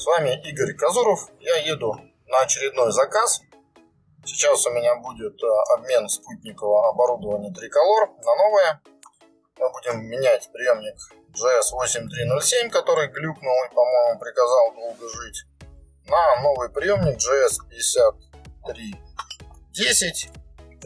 С вами Игорь Казуров. Я еду на очередной заказ. Сейчас у меня будет э, обмен спутникового оборудования Триколор на новое. Мы будем менять приемник GS8307, который глюкнул и, по-моему, приказал долго жить, на новый приемник GS5310.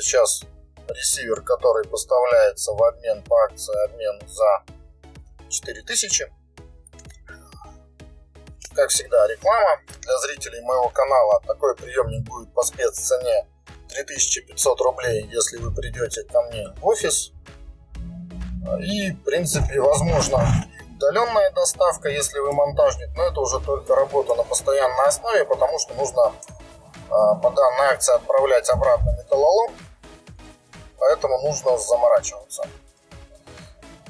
Сейчас ресивер, который поставляется в обмен по акции обмен за 4000 как всегда, реклама. Для зрителей моего канала такой приемник будет по спеццене 3500 рублей, если вы придете ко мне в офис. И, в принципе, возможно удаленная доставка, если вы монтажник, но это уже только работа на постоянной основе, потому что нужно а, по данной акции отправлять обратно металлолом, поэтому нужно заморачиваться.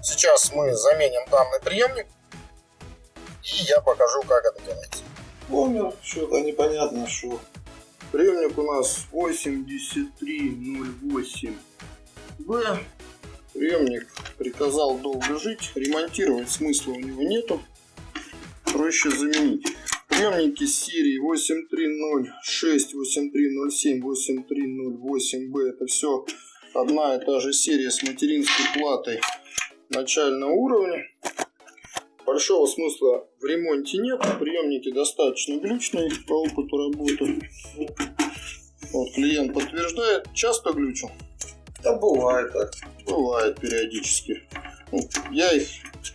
Сейчас мы заменим данный приемник и я покажу, как это делается. Помню, что-то непонятно, что. Приемник у нас 8308B. Приемник приказал долго жить, ремонтировать смысла у него нету. Проще заменить. Приемники серии 8306, 8307, 8308B это все одна и та же серия с материнской платой начального уровня. Большого смысла в ремонте нет. Приемники достаточно глючные по опыту работы. Вот клиент подтверждает. Часто глючу? Да бывает так. Бывает периодически. Ну, я их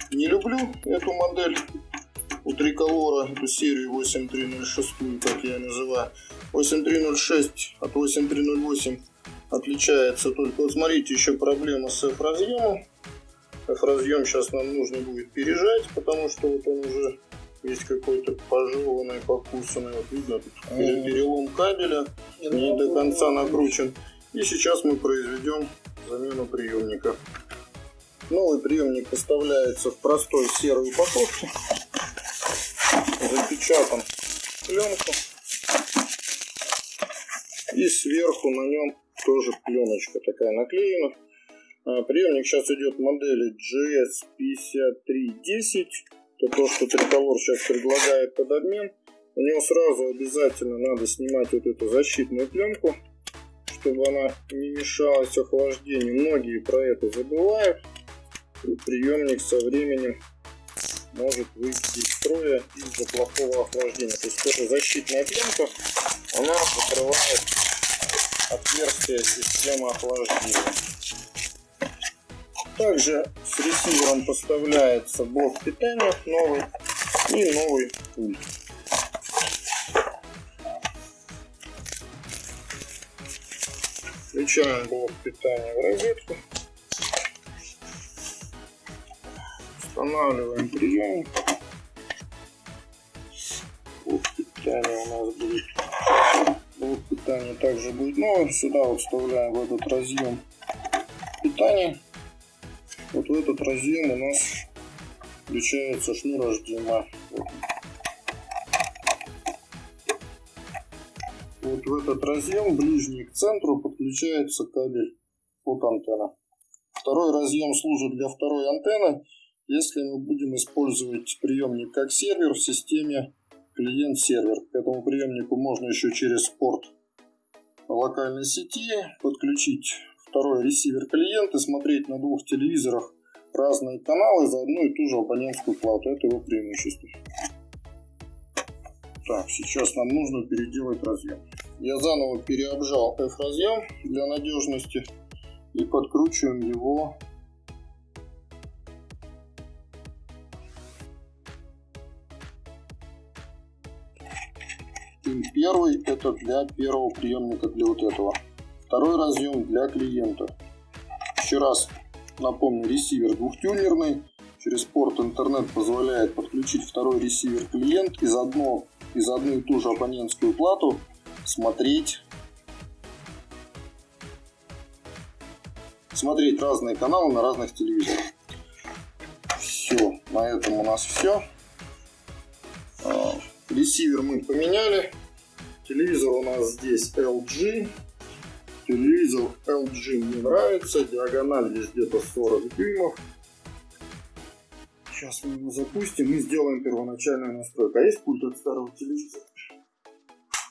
не люблю, эту модель у триколора, эту серию 8306, как я называю. 8306 от 8308 отличается только, вот смотрите, еще проблема с разъемом разъем сейчас нам нужно будет пережать, потому что вот он уже есть какой-то пожеванный, покусанный. Вот видно, тут перелом кабеля не до конца накручен. И сейчас мы произведем замену приемника. Новый приемник поставляется в простой серой упаковке. Запечатан пленку. И сверху на нем тоже пленочка такая наклеена. А, приемник сейчас идет модели GS5310. Это то, что Триколор сейчас предлагает под обмен. У него сразу обязательно надо снимать вот эту защитную пленку, чтобы она не мешалась охлаждению. Многие про это забывают. И приемник со временем может выйти из строя из-за плохого охлаждения. То есть эта защитная пленка, она закрывает отверстие системы охлаждения. Также с ресивером поставляется блок питания новый и новый пульт. Включаем блок питания в розетку. Устанавливаем приемник. Блок питания у нас будет. Блок питания также будет новый. Сюда вставляем в этот разъем питания вот в этот разъем у нас включается шнур HDMI. Вот. вот в этот разъем, ближний к центру, подключается кабель от антенны. Второй разъем служит для второй антенны, если мы будем использовать приемник как сервер в системе клиент-сервер. К этому приемнику можно еще через порт локальной сети подключить второй ресивер клиент и смотреть на двух телевизорах разные каналы за одну и ту же абонентскую плату. Это его преимущество. Так, сейчас нам нужно переделать разъем. Я заново переобжал F-разъем для надежности и подкручиваем его Пин первый это для первого приемника для вот этого. Второй разъем для клиента. Еще раз напомню, ресивер двухтюнерный. Через порт интернет позволяет подключить второй ресивер клиент и заодно и за одну и ту же абонентскую плату смотреть смотреть разные каналы на разных телевизорах. Все, на этом у нас все. А, ресивер мы поменяли. Телевизор у нас здесь LG Телевизор LG мне нравится. Диагональ здесь где-то 40 дюймов. Сейчас мы его запустим и сделаем первоначальную настройку. А есть пульт от старого телевизора?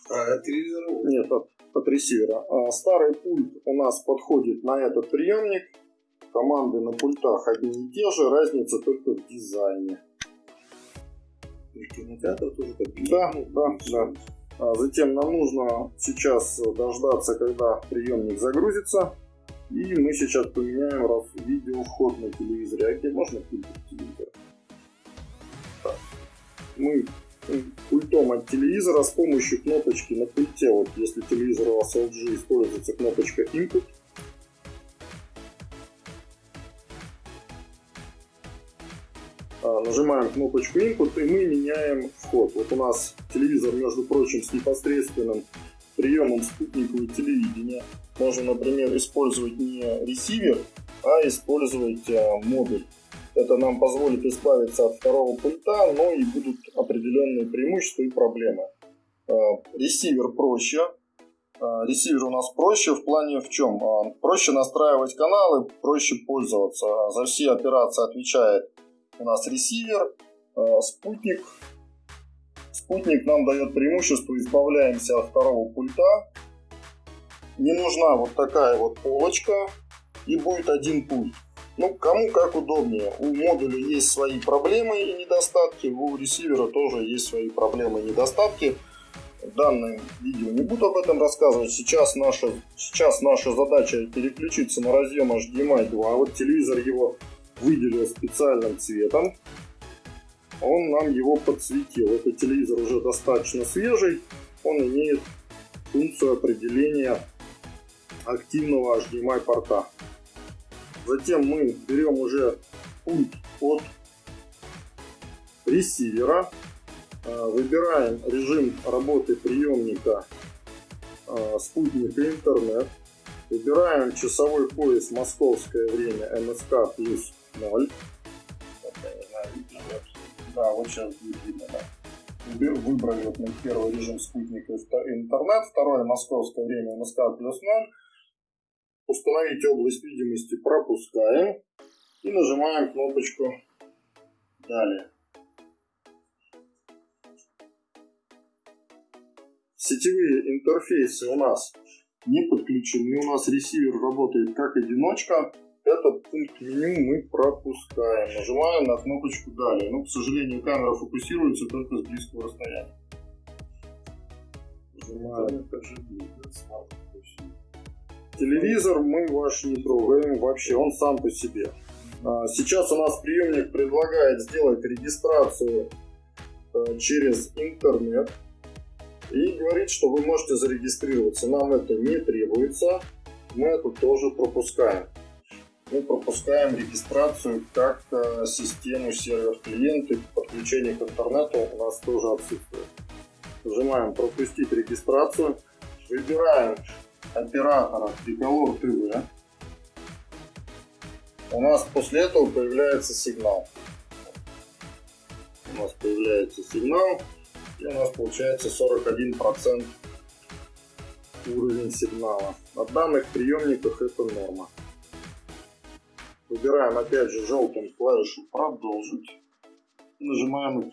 А, от телевизора? Нет, от, от ресивера. А старый пульт у нас подходит на этот приемник. Команды на пультах одни и те же, разница только в дизайне. Кинотеатр тоже такие? Да, да, да. А затем нам нужно сейчас дождаться, когда приемник загрузится. И мы сейчас поменяем раз видео вход на телевизоре. А где можно пульт телевизора? Мы пультом от телевизора с помощью кнопочки на пульте. Вот если телевизор у вас LG используется кнопочка Input. Нажимаем кнопочку Input и мы меняем вход. Вот у нас телевизор, между прочим, с непосредственным приемом спутникового телевидения. Можно, например, использовать не ресивер, а использовать а, модуль. Это нам позволит избавиться от второго пульта, но и будут определенные преимущества и проблемы. А, ресивер проще. А, ресивер у нас проще в плане в чем? Проще настраивать каналы, проще пользоваться. За все операции отвечает у нас ресивер, а, спутник Спутник нам дает преимущество, избавляемся от второго пульта. Не нужна вот такая вот полочка и будет один пульт. Ну, кому как удобнее. У модуля есть свои проблемы и недостатки, у ресивера тоже есть свои проблемы и недостатки. В данном видео не буду об этом рассказывать. Сейчас наша, сейчас наша задача переключиться на разъем HDMI 2. Вот телевизор его выделил специальным цветом он нам его подсветил. Этот телевизор уже достаточно свежий, он имеет функцию определения активного HDMI порта. Затем мы берем уже пульт от ресивера, э, выбираем режим работы приемника э, спутника интернет, выбираем часовой пояс московское время МСК плюс 0, да, вот сейчас будет видно, да. Выбрали вот мы первый режим спутника интернет, второе московское время МСК плюс 0. Установить область видимости пропускаем и нажимаем кнопочку «Далее». Сетевые интерфейсы у нас не подключены, у нас ресивер работает как одиночка, этот пункт меню мы пропускаем. Нажимаем на кнопочку «Далее». Но, к сожалению, камера фокусируется только с близкого расстояния. Нажимаем. Телевизор мы ваш не трогаем вообще, он сам по себе. А, сейчас у нас приемник предлагает сделать регистрацию э, через интернет и говорит, что вы можете зарегистрироваться. Нам это не требуется, мы это тоже пропускаем мы пропускаем регистрацию как э, систему сервер-клиент и подключение к интернету у нас тоже отсутствует. Нажимаем пропустить регистрацию, выбираем оператора Tricolor TV. У нас после этого появляется сигнал. У нас появляется сигнал и у нас получается 41% уровень сигнала. На данных приемниках это норма. Выбираем опять же желтым клавишу «Продолжить» нажимаем ОК.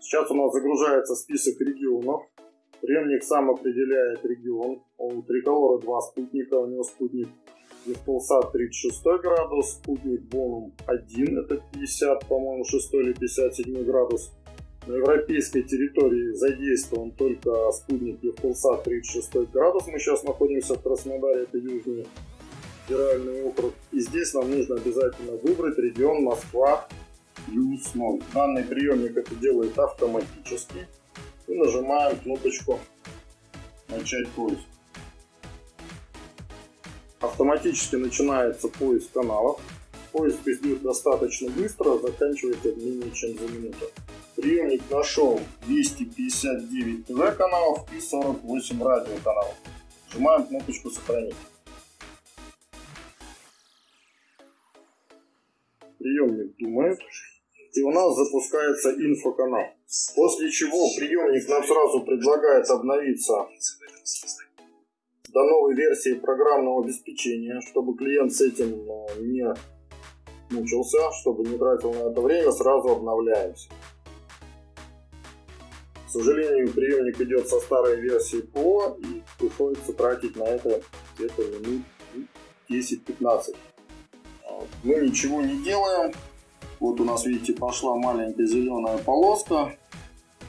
Сейчас у нас загружается список регионов. Приемник сам определяет регион. У Триколора два спутника, у него спутник Евполсат 36 градус, спутник Бонум 1, это 50, по-моему, 6 или 57 градус. На европейской территории задействован только спутник Евпулсат 36 градус. Мы сейчас находимся в Краснодаре, это Южный федеральный округ. И здесь нам нужно обязательно выбрать регион Москва плюс 0. Данный приемник это делает автоматически. И нажимаем кнопочку «Начать поиск». Автоматически начинается поиск каналов. Поиск идет достаточно быстро, заканчивается менее чем за минуту. Приемник нашел 259 ТВ каналов и 48 радио каналов. Нажимаем кнопочку «Сохранить». Приемник думает, и у нас запускается инфоканал. После чего приемник нам сразу предлагает обновиться до новой версии программного обеспечения, чтобы клиент с этим э, не мучился, чтобы не тратил на это время, сразу обновляемся. К сожалению, приемник идет со старой версии ПО и приходится тратить на это где-то минут 10-15. Мы ничего не делаем. Вот у нас, видите, пошла маленькая зеленая полоска.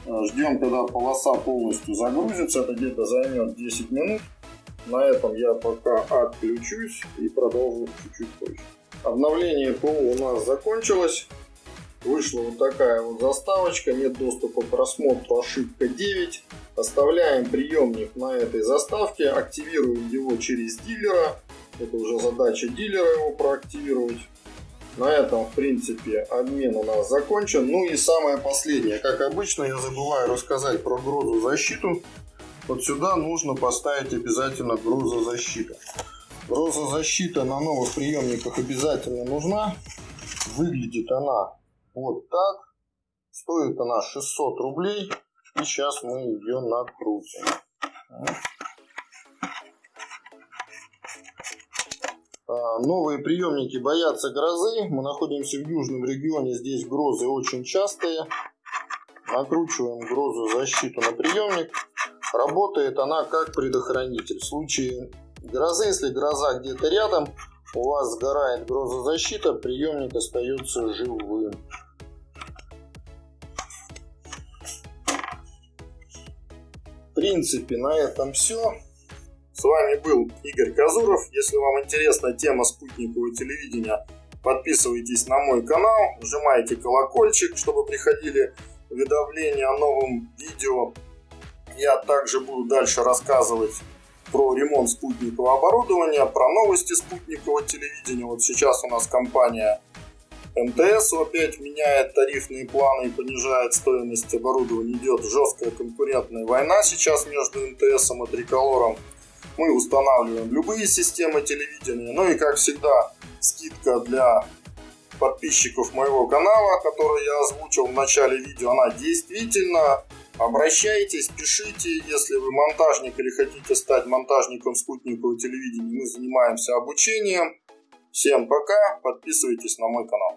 Ждем, когда полоса полностью загрузится. Это где-то займет 10 минут. На этом я пока отключусь и продолжу чуть-чуть позже. Обновление ПО у нас закончилось. Вышла вот такая вот заставочка, нет доступа к просмотру, ошибка 9. Оставляем приемник на этой заставке, активируем его через дилера. Это уже задача дилера его проактивировать. На этом, в принципе, обмен у нас закончен. Ну и самое последнее. Как обычно, я забываю рассказать про грузозащиту. Вот сюда нужно поставить обязательно грузозащиту. Грузозащита на новых приемниках обязательно нужна. Выглядит она вот так. Стоит она 600 рублей. И сейчас мы ее накрутим. А, новые приемники боятся грозы. Мы находимся в южном регионе. Здесь грозы очень частые. Накручиваем грозозащиту на приемник. Работает она как предохранитель. В случае грозы, если гроза где-то рядом, у вас сгорает грозозащита, приемник остается живым. Принципе, на этом все. С вами был Игорь Казуров. Если вам интересна тема спутникового телевидения, подписывайтесь на мой канал, нажимайте колокольчик, чтобы приходили уведомления о новом видео. Я также буду дальше рассказывать про ремонт спутникового оборудования, про новости спутникового телевидения. Вот сейчас у нас компания МТС опять меняет тарифные планы и понижает стоимость оборудования. Идет жесткая конкурентная война сейчас между МТС и Триколором. Мы устанавливаем любые системы телевидения. Ну и как всегда скидка для подписчиков моего канала, который я озвучил в начале видео, она действительно Обращайтесь, пишите, если вы монтажник или хотите стать монтажником спутникового телевидения. Мы занимаемся обучением. Всем пока, подписывайтесь на мой канал.